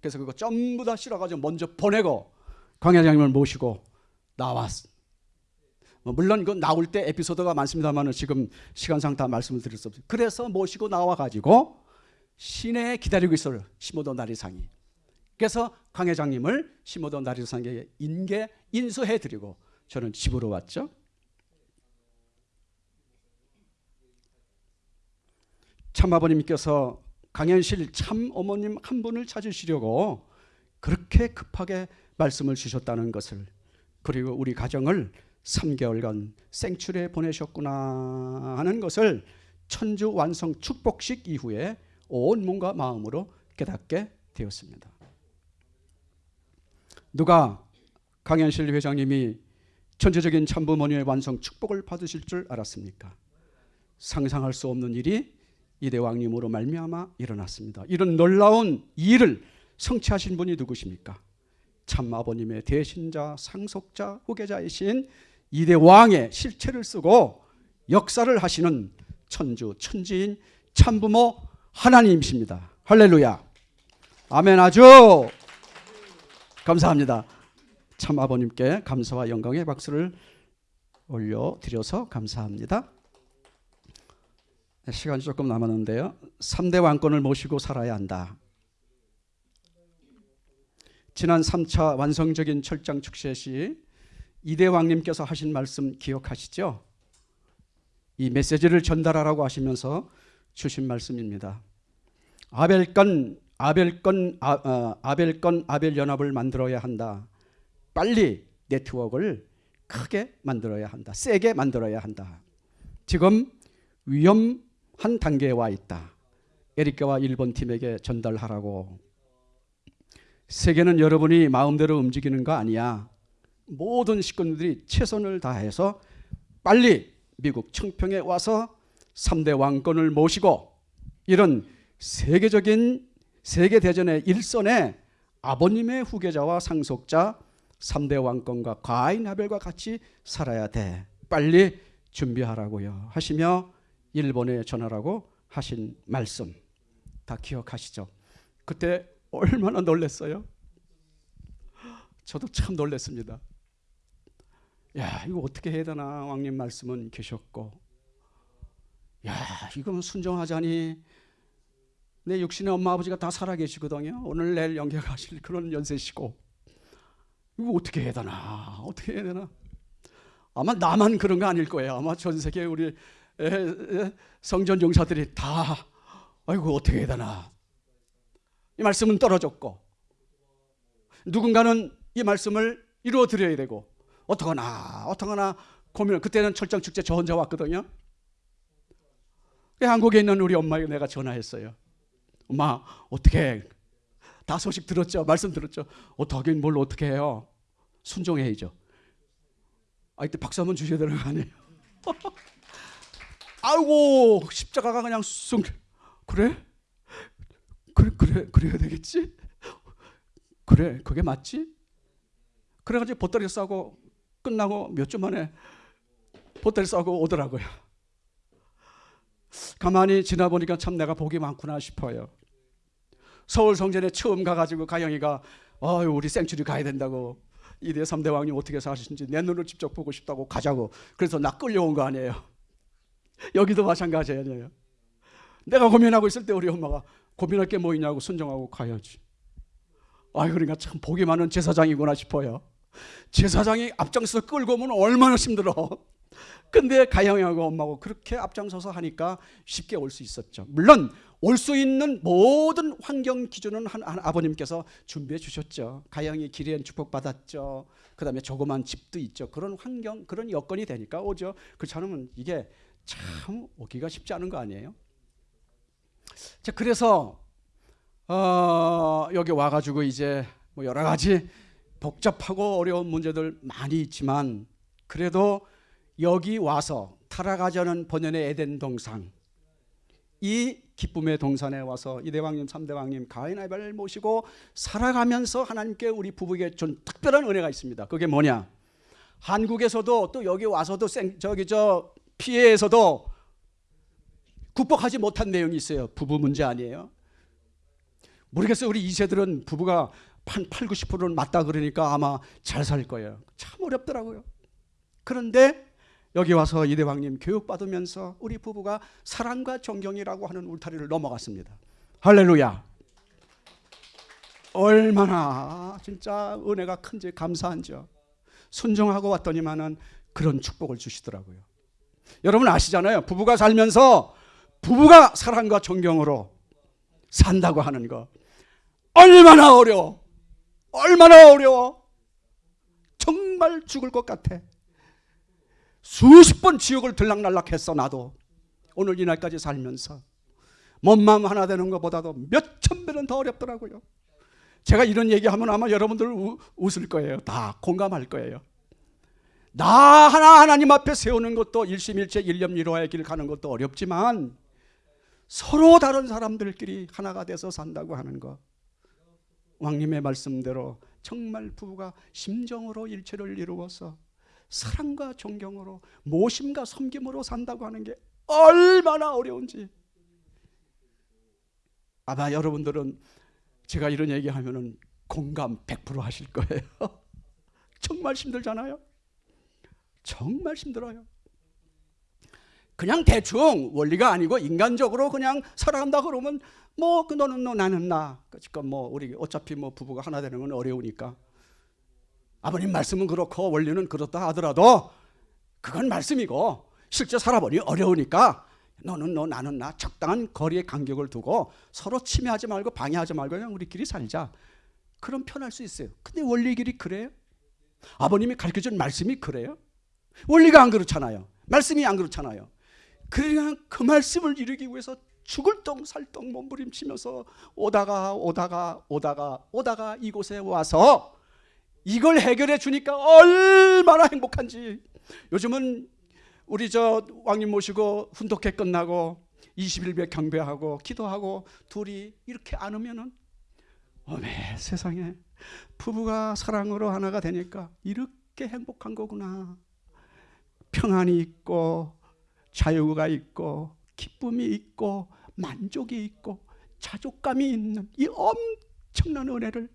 그래서 그거 전부 다 실어가지고 먼저 보내고 광 회장님을 모시고 나왔. 뭐 물론 그 나올 때 에피소드가 많습니다만 지금 시간상 다 말씀을 드릴 수 없어요. 그래서 모시고 나와가지고 시내에 기다리고 있어요. 심호도 나리상이. 그래서 광 회장님을 심호도 나리상에 인계 인수해드리고 저는 집으로 왔죠. 참아버님께서 강현실 참 어머님 한 분을 찾으시려고 그렇게 급하게 말씀을 주셨다는 것을 그리고 우리 가정을 3개월간 생출에 보내셨구나 하는 것을 천주 완성 축복식 이후에 온 몸과 마음으로 깨닫게 되었습니다. 누가 강현실 회장님이 천주적인 참부모님의 완성 축복을 받으실 줄 알았습니까? 상상할 수 없는 일이 이대왕님으로 말미암아 일어났습니다. 이런 놀라운 일을 성취하신 분이 누구십니까? 참 아버님의 대신자, 상속자, 후계자이신 이대왕의 실체를 쓰고 역사를 하시는 천주 천지인 참부모 하나님이십니다. 할렐루야. 아멘 아주 감사합니다. 참 아버님께 감사와 영광의 박수를 올려 드려서 감사합니다. 시간이 조금 남았는데요. 3대 왕권을 모시고 살아야 한다. 지난 3차 완성적인 철장 축제 시 이대 왕님께서 하신 말씀 기억하시죠? 이 메시지를 전달하라고 하시면서 주신 말씀입니다. 아벨건 아벨건 아, 어, 아벨건 아벨 연합을 만들어야 한다. 빨리 네트워크를 크게 만들어야 한다. 세게 만들어야 한다. 지금 위험한 단계에 와 있다. 에리카와 일본 팀에게 전달하라고. 세계는 여러분이 마음대로 움직이는 거 아니야. 모든 식구들이 최선을 다해서 빨리 미국 청평에 와서 3대 왕권을 모시고 이런 세계적인 세계 대전의 일선에 아버님의 후계자와 상속자 3대 왕권과 과인 하벨과 같이 살아야 돼. 빨리 준비하라고요. 하시며 일본에 전하라고 하신 말씀 다 기억하시죠? 그때 얼마나 놀랐어요? 저도 참 놀랐습니다. 야, 이거 어떻게 해야 되나? 왕님 말씀은 계셨고. 야, 이건 순종하자니 내 육신의 엄마 아버지가 다 살아 계시거든요. 오늘 내일 영계가실 그런 연세시고. 이거 어떻게 해야 되나? 어떻게 해야 되나? 아마 나만 그런 거 아닐 거예요. 아마 전 세계 우리 성전 용사들이 다 아이고 어떻게 해야 되나? 이 말씀은 떨어졌고 누군가는 이 말씀을 이루어 드려야 되고 어떡하나 어떡하나 고민을 그때는 철장 축제 저 혼자 왔거든요. 한국에 있는 우리 엄마에게 내가 전화했어요. 엄마 어떻게 다 소식 들었죠? 말씀 들었죠? 어떻게 뭘 어떻게 해요? 순종해야죠. 아 이때 박수 한번 주셔야 되는 거 아니에요? 아이고 십자가가 그냥 쑥 그래? 그래 그래 그래야 되겠지? 그래 그게 맞지? 그래가지고 보따리 싸고 끝나고 몇 주 만에 보따리 싸고 오더라고요. 가만히 지나보니까 참 내가 복이 많구나 싶어요. 서울 성전에 처음 가가지고 가영이가 아유 우리 생츄리 가야 된다고 이대 3대 왕님 어떻게 사시는지 내 눈으로 직접 보고 싶다고 가자고 그래서 나 끌려온 거 아니에요. 여기도 마찬가지 아니에요. 내가 고민하고 있을 때 우리 엄마가 고민할 게 뭐 있냐고 순종하고 가야지. 아 그러니까 참 복이 많은 제사장이구나 싶어요. 제사장이 앞장서 끌고 오면 얼마나 힘들어. 근데 가영이하고 엄마하고 그렇게 앞장서서 하니까 쉽게 올 수 있었죠. 물론 올 수 있는 모든 환경 기준은 한, 한 아버님께서 준비해 주셨죠. 가영이 길에는 축복받았죠. 그 다음에 조그만 집도 있죠. 그런 환경, 그런 여건이 되니까 오죠. 그렇지 않으면 이게 참 오기가 쉽지 않은 거 아니에요? 자, 그래서 어, 여기 와가지고 이제 뭐 여러 가지 복잡하고 어려운 문제들 많이 있지만 그래도 여기 와서 타락하자는 본연의 에덴 동상 이 기쁨의 동산에 와서 이대왕님 삼대왕님 가인 아벨을 모시고 살아가면서 하나님께 우리 부부에게 준 특별한 은혜가 있습니다. 그게 뭐냐? 한국에서도 또 여기 와서도 생, 저기 저 피해에서도 극복하지 못한 내용이 있어요. 부부 문제 아니에요. 모르겠어요. 우리 2세들은 부부가 한 8, 90%는 맞다 그러니까 아마 잘 살 거예요. 참 어렵더라고요. 그런데 여기 와서 이대왕님 교육받으면서 우리 부부가 사랑과 존경이라고 하는 울타리를 넘어갔습니다. 할렐루야. 얼마나 진짜 은혜가 큰지 감사한지요. 순종하고 왔더니만은 그런 축복을 주시더라고요. 여러분 아시잖아요. 부부가 살면서 부부가 사랑과 존경으로 산다고 하는 거 얼마나 어려워. 얼마나 어려워. 정말 죽을 것 같아. 수십 번 지옥을 들락날락했어 나도. 오늘 이날까지 살면서 몸 마음 하나 되는 것보다도 몇 천 배는 더 어렵더라고요. 제가 이런 얘기하면 아마 여러분들 우, 웃을 거예요. 다 공감할 거예요. 나 하나 하나님 앞에 세우는 것도 일심일체 일념일화의 길 가는 것도 어렵지만 서로 다른 사람들끼리 하나가 돼서 산다고 하는 것. 왕님의 말씀대로 정말 부부가 심정으로 일체를 이루어서 사랑과 존경으로 모심과 섬김으로 산다고 하는 게 얼마나 어려운지 아마 여러분들은 제가 이런 얘기하면 은 공감 100% 하실 거예요. 정말 힘들잖아요. 정말 힘들어요. 그냥 대충 원리가 아니고 인간적으로 그냥 살아간다 그러면 뭐 그 너는 너 나는 나. 그러니까 뭐 우리 어차피 뭐 부부가 하나 되는 건 어려우니까. 아버님 말씀은 그렇고 원리는 그렇다 하더라도 그건 말씀이고 실제 살아보니 어려우니까 너는 너 나는 나 적당한 거리의 간격을 두고 서로 침해하지 말고 방해하지 말고 그냥 우리끼리 살자. 그럼 편할 수 있어요. 근데 원리 길이 그래요? 아버님이 가르쳐준 말씀이 그래요? 원리가 안 그렇잖아요. 말씀이 안 그렇잖아요. 그냥 그 말씀을 이루기 위해서 죽을 똥살똥 몸부림치면서 오다가 오다가 오다가 오다가 이곳에 와서 이걸 해결해 주니까 얼마나 행복한지. 요즘은 우리 저 왕님 모시고 훈독회 끝나고 20일배 경배하고 기도하고 둘이 이렇게 안으면은 어메 세상에. 부부가 사랑으로 하나가 되니까 이렇게 행복한 거구나. 평안이 있고 자유가 있고 기쁨이 있고 만족이 있고 자족감이 있는 이 엄청난 은혜를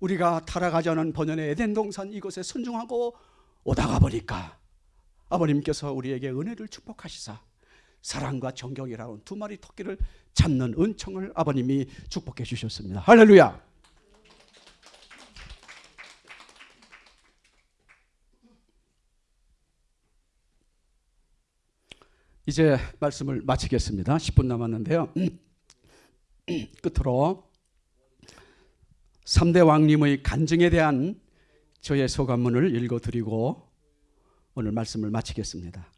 우리가 타락하자는 번연의 에덴 동산 이곳에 순종하고 오다가 보니까 아버님께서 우리에게 은혜를 축복하시사 사랑과 정경이라는 두 마리 토끼를 잡는 은총을 아버님이 축복해 주셨습니다. 할렐루야. 이제 말씀을 마치겠습니다. 10분 남았는데요. 끝으로 3대 왕님의 간증에 대한 저의 소감문을 읽어드리고 오늘 말씀을 마치겠습니다.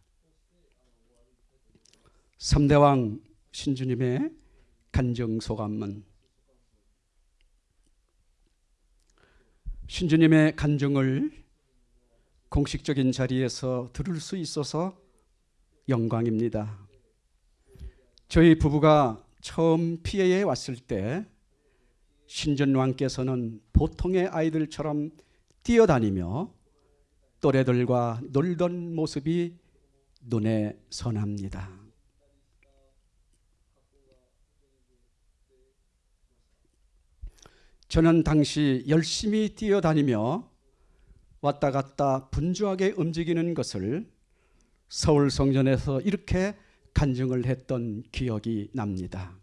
3대 왕 신주님의 간증 소감문 신주님의 간증을 공식적인 자리에서 들을 수 있어서 영광입니다. 저희 부부가 처음 피해에 왔을 때 신전왕께서는 보통의 아이들처럼 뛰어다니며 또래들과 놀던 모습이 눈에 선합니다. 저는 당시 열심히 뛰어다니며 왔다 갔다 분주하게 움직이는 것을 서울 성전에서 이렇게 간증을 했던 기억이 납니다.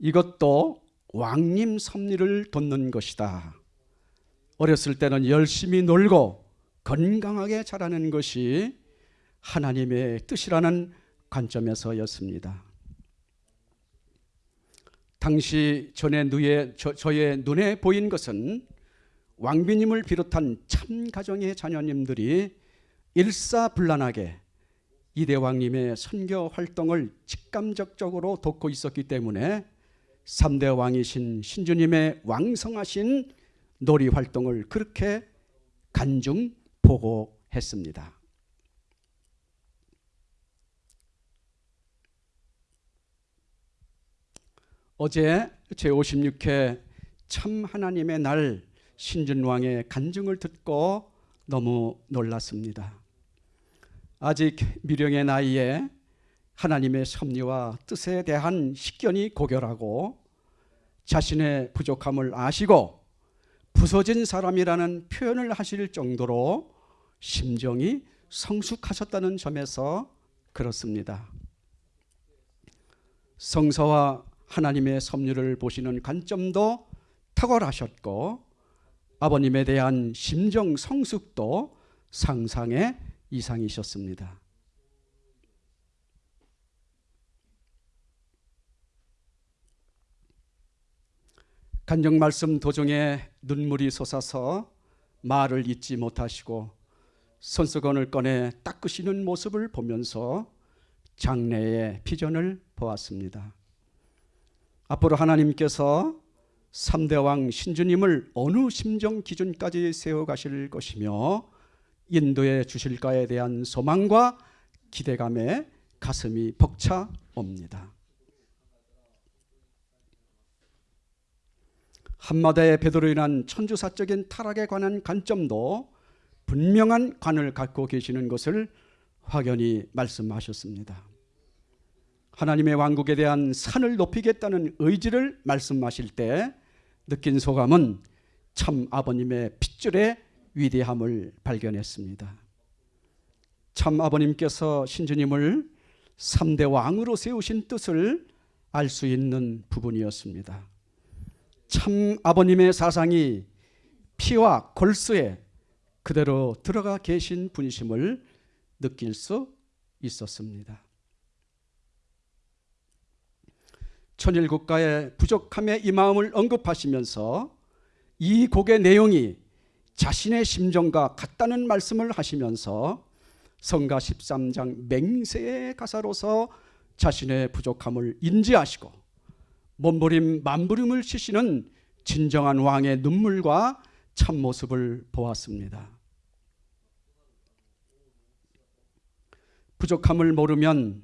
이것도 왕님 섭리를 돕는 것이다. 어렸을 때는 열심히 놀고 건강하게 자라는 것이 하나님의 뜻이라는 관점에서였습니다. 당시 전의 누에 저, 저의 눈에 보인 것은 왕비님을 비롯한 참 가정의 자녀님들이 일사불란하게 이대왕님의 선교 활동을 직감적적으로 돕고 있었기 때문에 3대 왕이신 신주님의 왕성하신 놀이 활동을 그렇게 간중 보고했습니다. 어제 제56회 참 하나님의 날 신준왕의 간증을 듣고 너무 놀랐습니다. 아직 미령의 나이에 하나님의 섭리와 뜻에 대한 식견이 고결하고 자신의 부족함을 아시고 부서진 사람이라는 표현을 하실 정도로 심정이 성숙하셨다는 점에서 그렇습니다. 성서와 하나님의 섭리를 보시는 관점도 탁월하셨고 아버님에 대한 심정 성숙도 상상의 이상이셨습니다. 간정 말씀 도중에 눈물이 솟아서 말을 잇지 못하시고 손수건을 꺼내 닦으시는 모습을 보면서 장래의 비전을 보았습니다. 앞으로 하나님께서 3대 왕 신주님을 어느 심정 기준까지 세워 가실 것이며 인도해 주실까에 대한 소망과 기대감에 가슴이 벅차 옵니다. 한마다의 베드로 인한 천주사적인 타락에 관한 관점도 분명한 관을 갖고 계시는 것을 확연히 말씀하셨습니다. 하나님의 왕국에 대한 산을 높이겠다는 의지를 말씀하실 때 느낀 소감은 참 아버님의 핏줄의 위대함을 발견했습니다. 참 아버님께서 신주님을 3대 왕으로 세우신 뜻을 알 수 있는 부분이었습니다. 참 아버님의 사상이 피와 골수에 그대로 들어가 계신 분이심을 느낄 수 있었습니다. 천일국가의 부족함에 이 마음을 언급하시면서 이 곡의 내용이 자신의 심정과 같다는 말씀을 하시면서 성가 13장 맹세의 가사로서 자신의 부족함을 인지하시고 몸부림 만부림을 치시는 진정한 왕의 눈물과 참모습을 보았습니다. 부족함을 모르면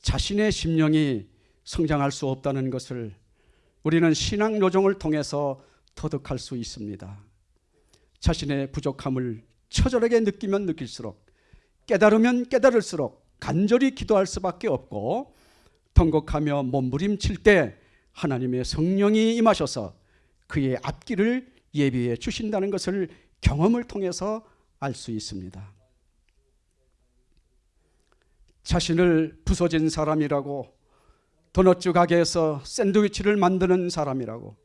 자신의 심령이 성장할 수 없다는 것을 우리는 신앙 요정을 통해서 터득할 수 있습니다. 자신의 부족함을 처절하게 느끼면 느낄수록 깨달으면 깨달을수록 간절히 기도할 수밖에 없고 통곡하며 몸부림칠 때 하나님의 성령이 임하셔서 그의 앞길을 예비해 주신다는 것을 경험을 통해서 알 수 있습니다. 자신을 부서진 사람이라고 도넛주 가게에서 샌드위치를 만드는 사람이라고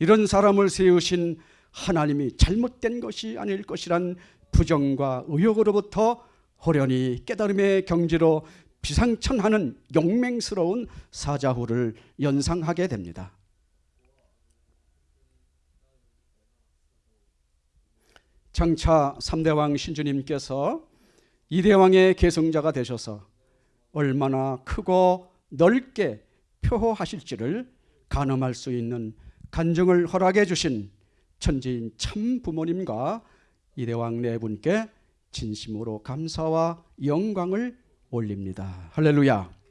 이런 사람을 세우신 하나님이 잘못된 것이 아닐 것이란 부정과 의혹으로부터 호련히 깨달음의 경지로 비상천하는 용맹스러운 사자후를 연상하게 됩니다. 장차 3대왕 신주님께서 이대왕의 계승자가 되셔서 얼마나 크고 넓게 표호하실지를 가늠할 수 있는 간증을 허락해 주신 천지인 참 부모님과 이대왕 네 분께 진심으로 감사와 영광을 올립니다. 할렐루야.